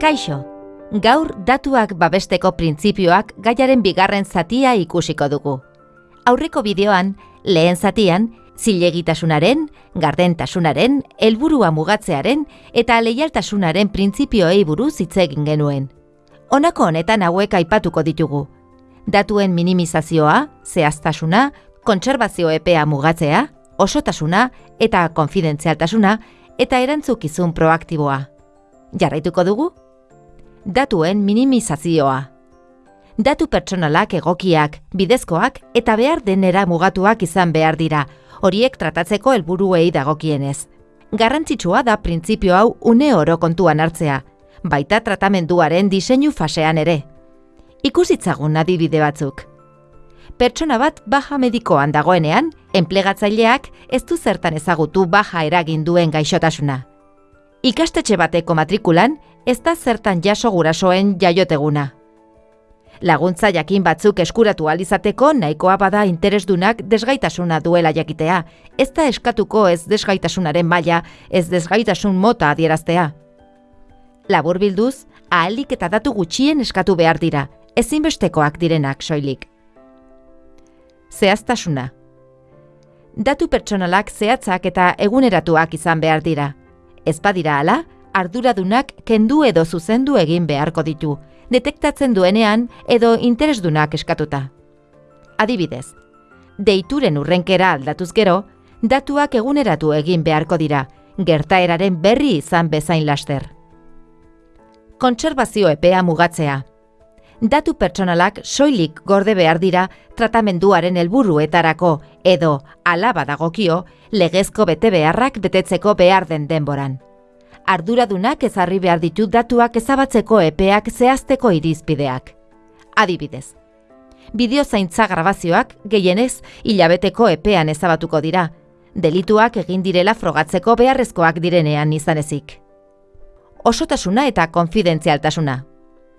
Kaixo, gaur datuak babesteko printzipioak gaiaren bigarren zatia ikusiko dugu. Aurreko bideoan, lehen zatian, zilegitasunaren, gardentasunaren, helburua mugatzearen eta leialtasunaren printzipioei buruz hitz egin genuen. Honako honetan hauek aipatuko ditugu. Datuen minimizazioa, zehaztasuna, kontserbazio epea mugatzea, osotasuna eta konfidentzialtasuna eta erantzukizun proaktiboa. Jarraituko dugu? Datuen minimizazioa. Datu pertsonalak egokiak, bidezkoak eta behar denera mugatuak izan behar dira, horiek tratatzeko helburuei dagokienez. Garrantzitsua da printzipio hau une oro kontuan hartzea, baita tratamenduaren diseinu fasean ere. Ikusitzagun adibide batzuk. Pertsona bat baja medikoan dagoenean, enplegatzaileak ez du zertan ezagutu baja eragin duen gaixotasuna. Ikastetxe bateko matrikulan, ez da zertan jaso gurasoen jaioteguna. Laguntza jakin batzuk eskuratu alizateko nahikoa bada interesdunak desgaitasuna duela jakitea, ez da eskatuko ez desgaitasunaren maila, ez desgaitasun mota adieraztea. Labur bilduz, ahalik eta datu gutxien eskatu behar dira, ezinbestekoak direnak soilik. Zehaztasuna. Datu pertsonalak zehatzak eta eguneratuak izan behar dira. Ez badira ala, arduradunak kendu edo zuzendu egin beharko ditu, detektatzen duenean edo interesdunak eskatuta. Adibidez, deituren urrenkera aldatuz gero, datuak eguneratu egin beharko dira, gertaeraren berri izan bezain laster. Kontserbazio epea mugatzea. Datu pertsonalak soilik gorde behar dira tratamenduaren helburuetarako edo alaba dagokio legezko bete beharrak betetzeko behar den denboran arduradunak ezarri behar ditu datuak ezabatzeko epeak zehazteko irizpideak. Adibidez, bideo zaintza grabazioak gehienez hilabeteko epean ezabatuko dira, delituak egin direla frogatzeko beharrezkoak direnean izan ezik. Osotasuna eta konfidentzialtasuna.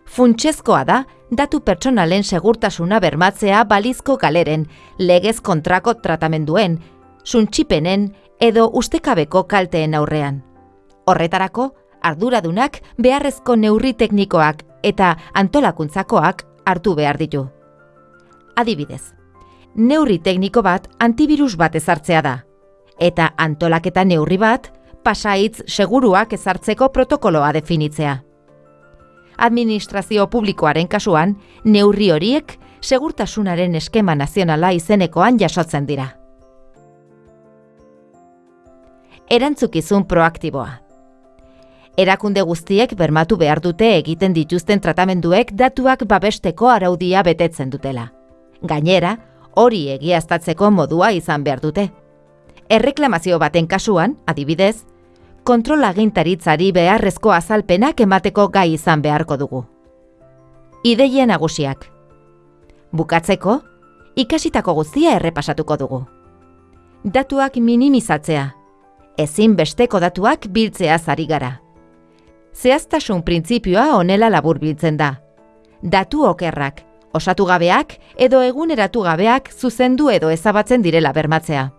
Funtsezkoa da, datu pertsonalen segurtasuna bermatzea balizko galeren, legez kontrako tratamenduen, suntxipenen edo ustekabeko kalteen aurrean. Horretarako, arduradunak beharrezko neurri teknikoak eta antolakuntzakoak hartu behar ditu. Adibidez, neurri tekniko bat antivirus bat ezartzea da, eta antolaketa neurri bat pasaitz seguruak ezartzeko protokoloa definitzea. Administrazio publikoaren kasuan, neurri horiek segurtasunaren eskema nazionala izenekoan jasotzen dira. Erantzukizun proaktiboa. Erakunde guztiek bermatu behar dute egiten dituzten tratamenduek datuak babesteko araudia betetzen dutela. Gainera, hori egiaztatzeko modua izan behar dute. Erreklamazio baten kasuan, adibidez, kontrola gintaritzari beharrezko azalpenak emateko gai izan beharko dugu. Ideia nagusiak. Bukatzeko, ikasitako guztia errepasatuko dugu. Datuak minimizatzea. Ezin besteko datuak biltzea zari gara. Zehaztasun printzipioa onela labur biltzen da. Datu okerrak, osatu gabeak edo eguneratu gabeak zuzendu edo ezabatzen direla bermatzea.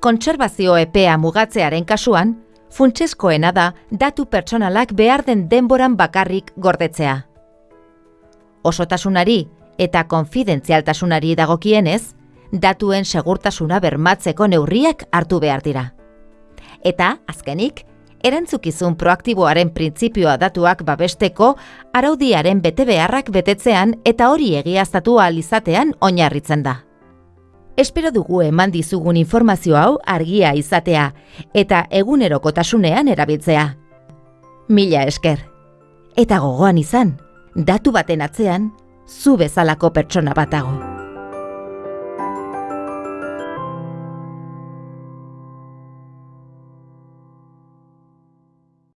Kontserbazio epea mugatzearen kasuan, funtsezkoena da datu pertsonalak behar den denboran bakarrik gordetzea. Osotasunari eta konfidentzialtasunari dagokienez, datuen segurtasuna bermatzeko neurriak hartu behar dira. Eta, azkenik, erantzukizun proaktiboaren printzipioa datuak babesteko araudiaren bete beharrak betetzean eta hori egiaztatu izatean oinarritzen da. Espero dugu eman dizugun informazio hau argia izatea eta egunerokotasunean erabiltzea. Mila esker. Eta gogoan izan, datu baten atzean, zu bezalako pertsona batago.